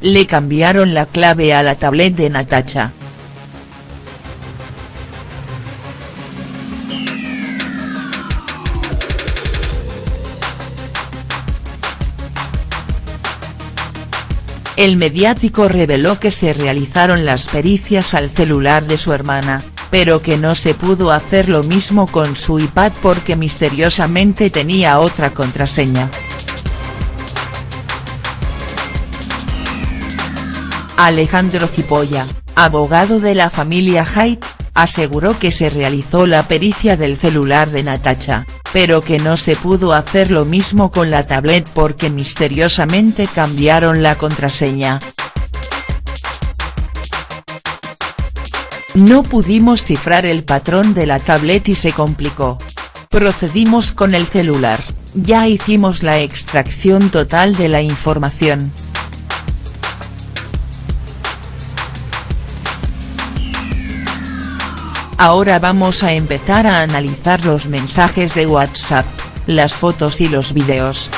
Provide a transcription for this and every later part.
Le cambiaron la clave a la tablet de Natacha. El mediático reveló que se realizaron las pericias al celular de su hermana, pero que no se pudo hacer lo mismo con su iPad porque misteriosamente tenía otra contraseña. Alejandro Cipolla, abogado de la familia Haidt, aseguró que se realizó la pericia del celular de Natacha, pero que no se pudo hacer lo mismo con la tablet porque misteriosamente cambiaron la contraseña. No pudimos cifrar el patrón de la tablet y se complicó. Procedimos con el celular, ya hicimos la extracción total de la información. Ahora vamos a empezar a analizar los mensajes de WhatsApp, las fotos y los videos.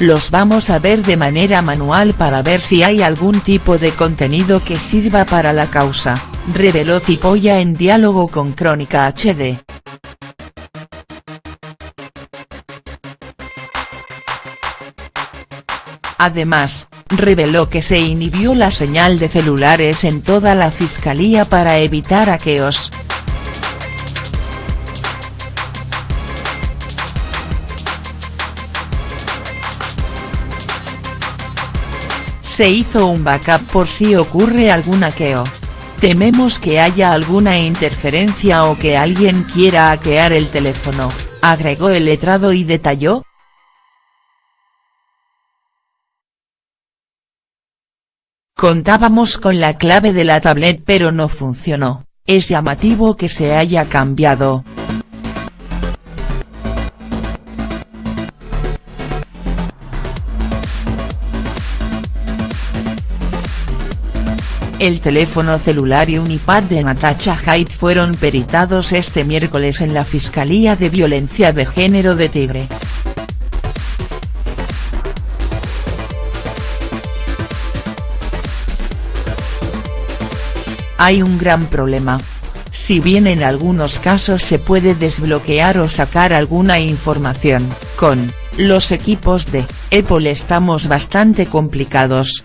Los vamos a ver de manera manual para ver si hay algún tipo de contenido que sirva para la causa, reveló Cipolla en diálogo con Crónica HD. Además, reveló que se inhibió la señal de celulares en toda la fiscalía para evitar hackeos. Se hizo un backup por si ocurre algún hackeo. Tememos que haya alguna interferencia o que alguien quiera hackear el teléfono, agregó el letrado y detalló, Contábamos con la clave de la tablet pero no funcionó, es llamativo que se haya cambiado. El teléfono celular y un iPad de Natasha Haidt fueron peritados este miércoles en la Fiscalía de Violencia de Género de Tigre. Hay un gran problema. Si bien en algunos casos se puede desbloquear o sacar alguna información, con los equipos de Apple estamos bastante complicados.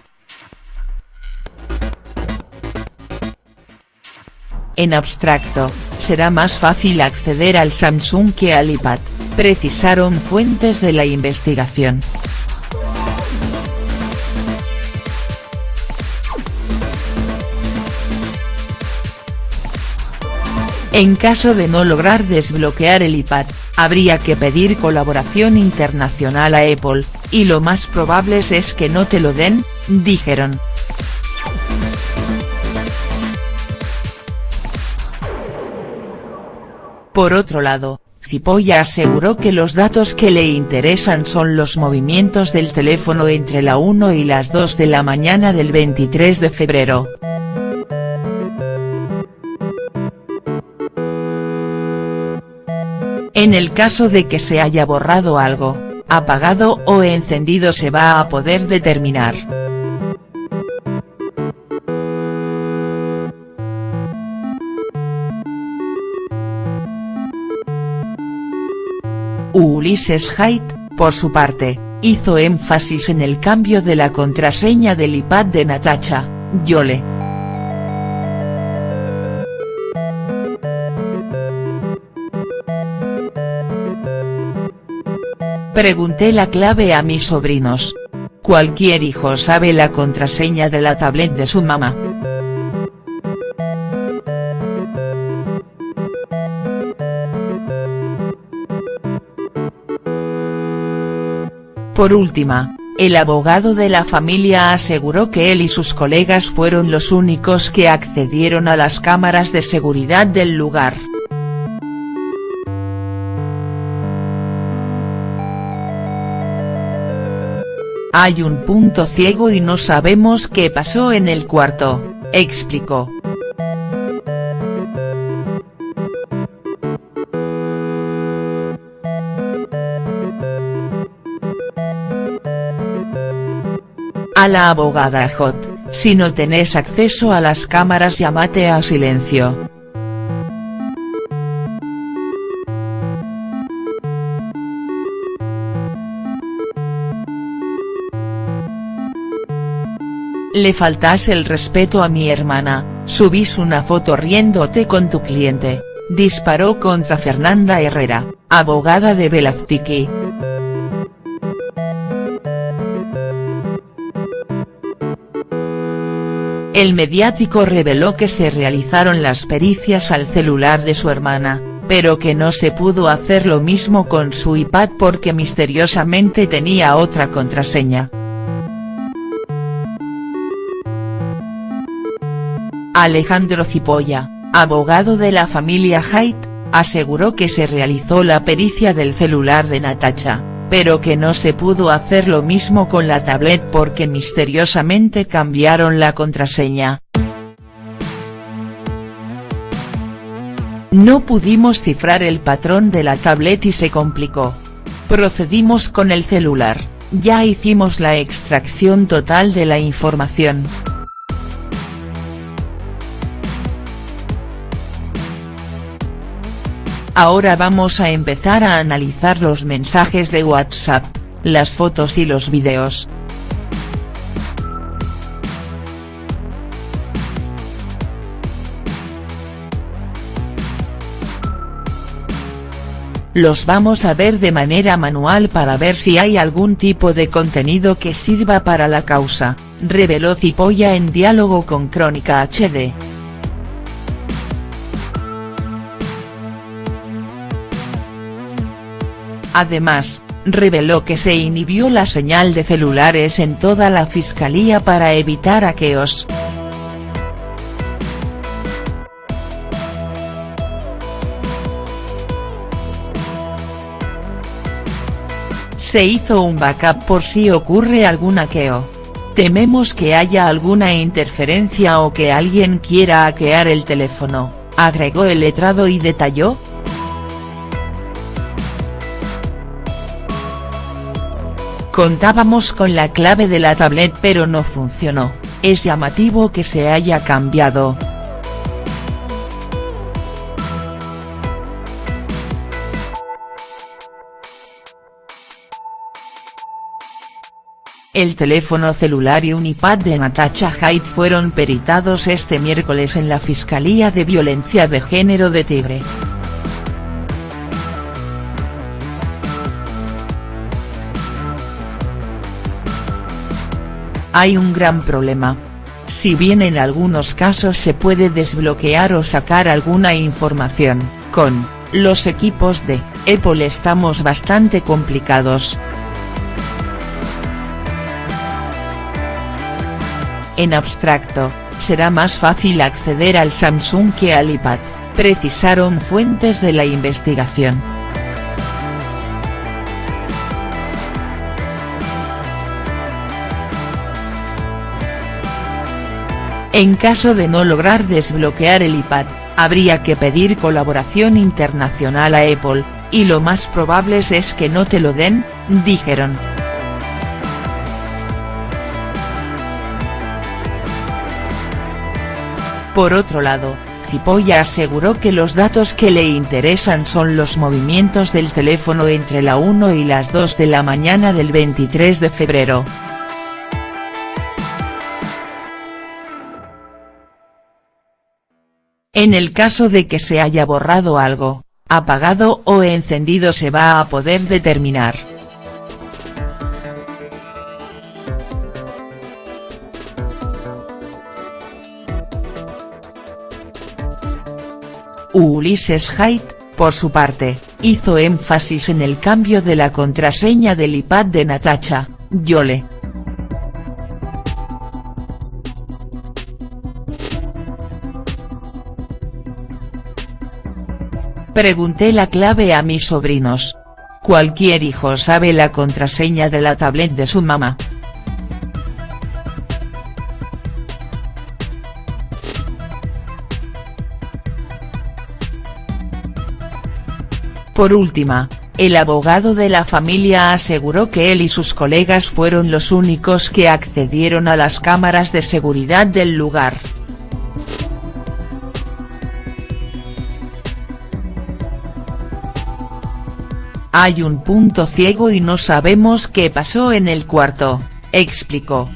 En abstracto, será más fácil acceder al Samsung que al iPad, precisaron fuentes de la investigación. En caso de no lograr desbloquear el iPad, habría que pedir colaboración internacional a Apple, y lo más probable es que no te lo den, dijeron. Por otro lado, Cipolla aseguró que los datos que le interesan son los movimientos del teléfono entre la 1 y las 2 de la mañana del 23 de febrero. En el caso de que se haya borrado algo, apagado o encendido se va a poder determinar. Ulises Haidt, por su parte, hizo énfasis en el cambio de la contraseña del iPad de Natacha, Yole. Pregunté la clave a mis sobrinos. Cualquier hijo sabe la contraseña de la tablet de su mamá. Por última, el abogado de la familia aseguró que él y sus colegas fueron los únicos que accedieron a las cámaras de seguridad del lugar. Hay un punto ciego y no sabemos qué pasó en el cuarto, explicó. A la abogada Hot, si no tenés acceso a las cámaras llámate a silencio. Le faltas el respeto a mi hermana, subís una foto riéndote con tu cliente, disparó contra Fernanda Herrera, abogada de Velaztiki. El mediático reveló que se realizaron las pericias al celular de su hermana, pero que no se pudo hacer lo mismo con su iPad porque misteriosamente tenía otra contraseña. Alejandro Cipolla, abogado de la familia Haidt, aseguró que se realizó la pericia del celular de Natacha, pero que no se pudo hacer lo mismo con la tablet porque misteriosamente cambiaron la contraseña. No pudimos cifrar el patrón de la tablet y se complicó. Procedimos con el celular, ya hicimos la extracción total de la información. Ahora vamos a empezar a analizar los mensajes de WhatsApp, las fotos y los videos. Los vamos a ver de manera manual para ver si hay algún tipo de contenido que sirva para la causa, reveló Cipolla en diálogo con Crónica HD. Además, reveló que se inhibió la señal de celulares en toda la fiscalía para evitar aqueos. Se hizo un backup por si ocurre algún hackeo. Tememos que haya alguna interferencia o que alguien quiera hackear el teléfono, agregó el letrado y detalló, Contábamos con la clave de la tablet pero no funcionó, es llamativo que se haya cambiado. El teléfono celular y un iPad de Natasha Haidt fueron peritados este miércoles en la Fiscalía de Violencia de Género de Tigre. Hay un gran problema. Si bien en algunos casos se puede desbloquear o sacar alguna información, con los equipos de Apple estamos bastante complicados. En abstracto, será más fácil acceder al Samsung que al iPad, precisaron fuentes de la investigación. En caso de no lograr desbloquear el iPad, habría que pedir colaboración internacional a Apple, y lo más probable es que no te lo den, dijeron. Por otro lado, Cipolla aseguró que los datos que le interesan son los movimientos del teléfono entre la 1 y las 2 de la mañana del 23 de febrero. En el caso de que se haya borrado algo, apagado o encendido se va a poder determinar. Ulises Haidt, por su parte, hizo énfasis en el cambio de la contraseña del iPad de Natacha, Yole. Pregunté la clave a mis sobrinos. Cualquier hijo sabe la contraseña de la tablet de su mamá. Por última, el abogado de la familia aseguró que él y sus colegas fueron los únicos que accedieron a las cámaras de seguridad del lugar. Hay un punto ciego y no sabemos qué pasó en el cuarto, explicó.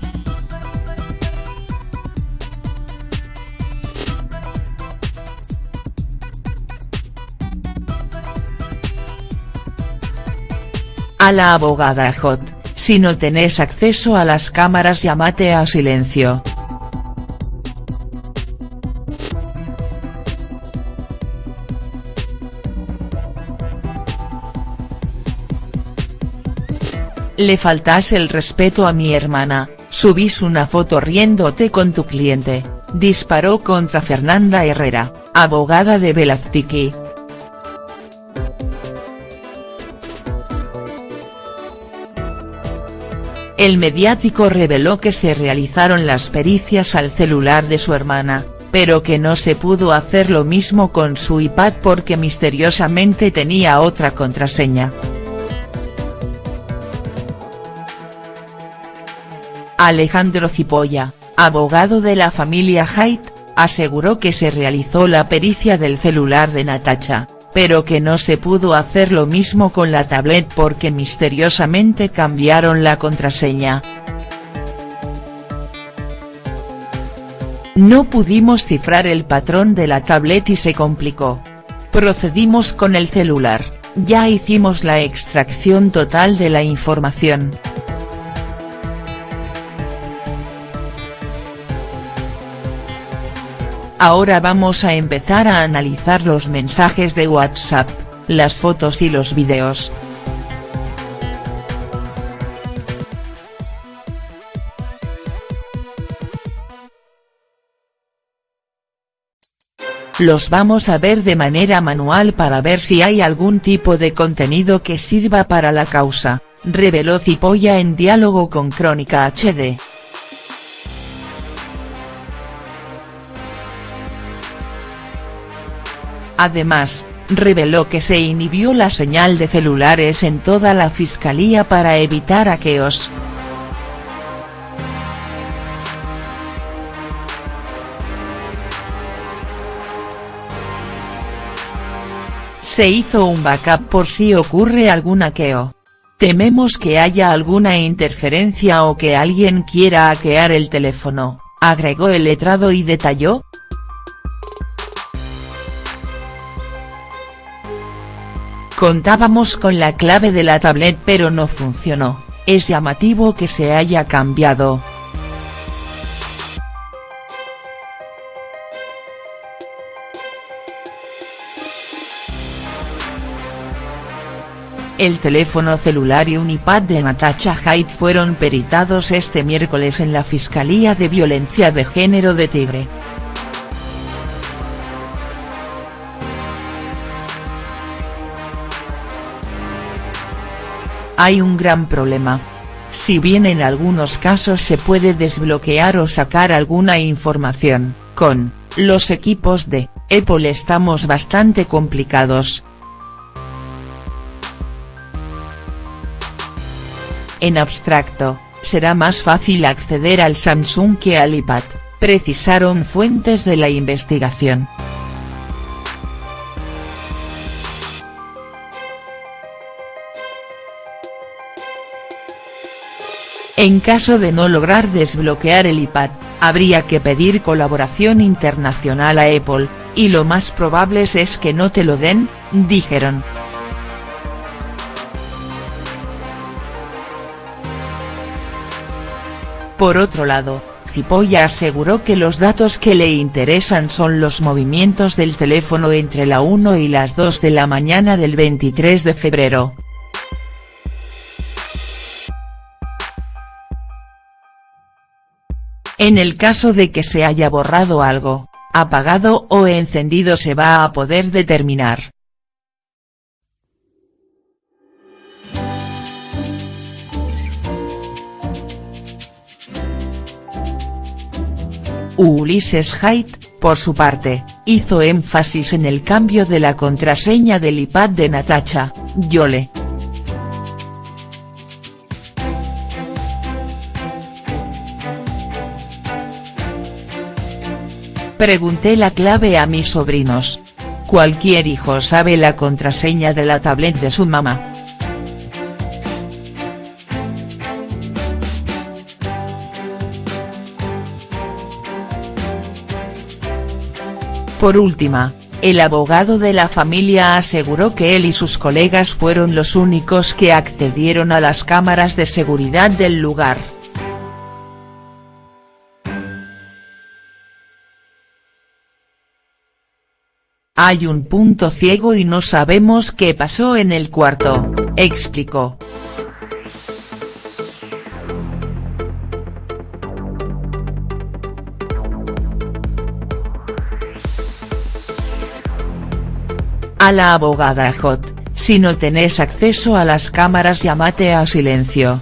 A la abogada Hot, si no tenés acceso a las cámaras llámate a silencio. Le faltas el respeto a mi hermana, subís una foto riéndote con tu cliente, disparó contra Fernanda Herrera, abogada de Velaztiki. El mediático reveló que se realizaron las pericias al celular de su hermana, pero que no se pudo hacer lo mismo con su iPad porque misteriosamente tenía otra contraseña. Alejandro Cipolla, abogado de la familia Haidt, aseguró que se realizó la pericia del celular de Natacha, pero que no se pudo hacer lo mismo con la tablet porque misteriosamente cambiaron la contraseña. No pudimos cifrar el patrón de la tablet y se complicó. Procedimos con el celular, ya hicimos la extracción total de la información. Ahora vamos a empezar a analizar los mensajes de WhatsApp, las fotos y los videos. Los vamos a ver de manera manual para ver si hay algún tipo de contenido que sirva para la causa, reveló Cipolla en diálogo con Crónica HD. Además, reveló que se inhibió la señal de celulares en toda la fiscalía para evitar aqueos. Se hizo un backup por si ocurre algún hackeo. Tememos que haya alguna interferencia o que alguien quiera hackear el teléfono, agregó el letrado y detalló, Contábamos con la clave de la tablet pero no funcionó, es llamativo que se haya cambiado. El teléfono celular y un iPad de Natasha Haidt fueron peritados este miércoles en la Fiscalía de Violencia de Género de Tigre. Hay un gran problema. Si bien en algunos casos se puede desbloquear o sacar alguna información, con los equipos de Apple estamos bastante complicados. En abstracto, será más fácil acceder al Samsung que al iPad, precisaron fuentes de la investigación. En caso de no lograr desbloquear el iPad, habría que pedir colaboración internacional a Apple, y lo más probable es que no te lo den, dijeron. Por otro lado, Cipolla aseguró que los datos que le interesan son los movimientos del teléfono entre la 1 y las 2 de la mañana del 23 de febrero. En el caso de que se haya borrado algo, apagado o encendido se va a poder determinar. Ulises Haidt, por su parte, hizo énfasis en el cambio de la contraseña del iPad de Natacha, Yole. Pregunté la clave a mis sobrinos. Cualquier hijo sabe la contraseña de la tablet de su mamá. Por última, el abogado de la familia aseguró que él y sus colegas fueron los únicos que accedieron a las cámaras de seguridad del lugar. Hay un punto ciego y no sabemos qué pasó en el cuarto, explicó. A la abogada Hot, si no tenés acceso a las cámaras llámate a silencio.